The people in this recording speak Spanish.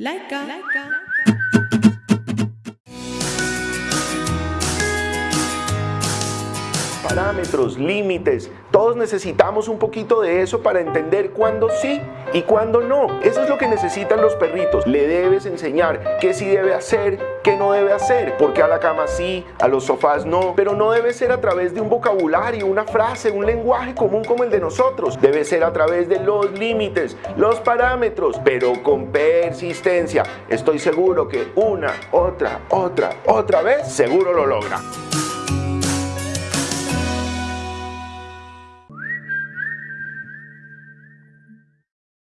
Like Laika. Laika. Parámetros, límites. Todos necesitamos un poquito de eso para entender cuándo sí y cuándo no. Eso es lo que necesitan los perritos. Le debes enseñar qué sí debe hacer, qué no debe hacer. Porque a la cama sí, a los sofás no. Pero no debe ser a través de un vocabulario, una frase, un lenguaje común como el de nosotros. Debe ser a través de los límites, los parámetros, pero con persistencia. Estoy seguro que una, otra, otra, otra vez, seguro lo logra.